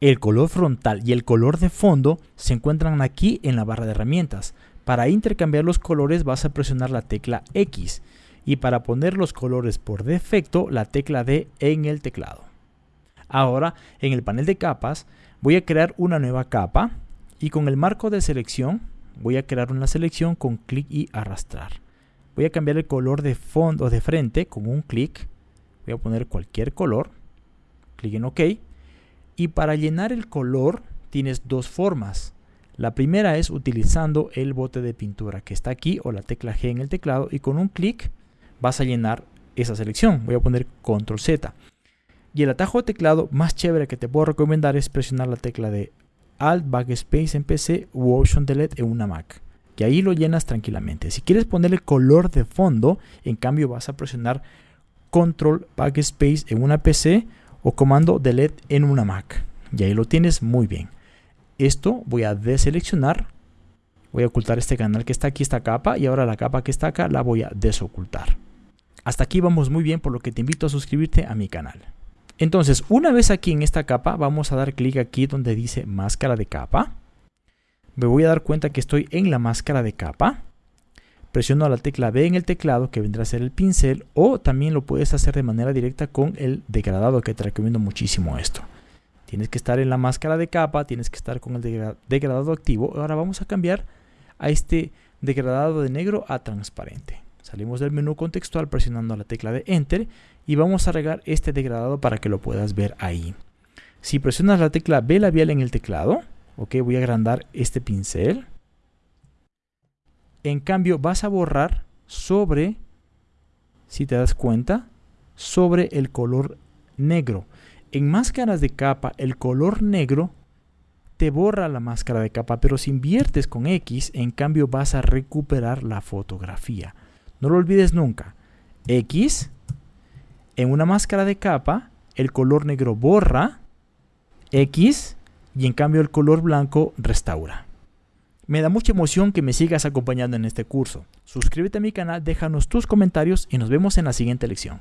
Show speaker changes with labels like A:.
A: El color frontal y el color de fondo se encuentran aquí en la barra de herramientas. Para intercambiar los colores vas a presionar la tecla X y para poner los colores por defecto la tecla D en el teclado. Ahora en el panel de capas voy a crear una nueva capa y con el marco de selección voy a crear una selección con clic y arrastrar. Voy a cambiar el color de fondo de frente con un clic. Voy a poner cualquier color. Clic en OK. Y para llenar el color tienes dos formas. La primera es utilizando el bote de pintura que está aquí o la tecla G en el teclado y con un clic vas a llenar esa selección. Voy a poner Control Z. Y el atajo de teclado más chévere que te puedo recomendar es presionar la tecla de Alt Backspace en PC u Option Delete en una Mac. Que ahí lo llenas tranquilamente. Si quieres ponerle color de fondo, en cambio vas a presionar Control Backspace en una PC o comando Delete en una Mac. Y ahí lo tienes muy bien. Esto voy a deseleccionar. Voy a ocultar este canal que está aquí, esta capa. Y ahora la capa que está acá la voy a desocultar. Hasta aquí vamos muy bien, por lo que te invito a suscribirte a mi canal. Entonces, una vez aquí en esta capa, vamos a dar clic aquí donde dice máscara de capa. Me voy a dar cuenta que estoy en la máscara de capa. Presiono la tecla B en el teclado, que vendrá a ser el pincel, o también lo puedes hacer de manera directa con el degradado, que te recomiendo muchísimo esto. Tienes que estar en la máscara de capa, tienes que estar con el degradado activo. Ahora vamos a cambiar a este degradado de negro a transparente. Salimos del menú contextual presionando la tecla de Enter y vamos a regar este degradado para que lo puedas ver ahí. Si presionas la tecla B labial en el teclado, ok, voy a agrandar este pincel. En cambio vas a borrar sobre, si te das cuenta, sobre el color negro. En máscaras de capa, el color negro te borra la máscara de capa, pero si inviertes con X, en cambio vas a recuperar la fotografía. No lo olvides nunca. X, en una máscara de capa, el color negro borra X y en cambio el color blanco restaura. Me da mucha emoción que me sigas acompañando en este curso. Suscríbete a mi canal, déjanos tus comentarios y nos vemos en la siguiente lección.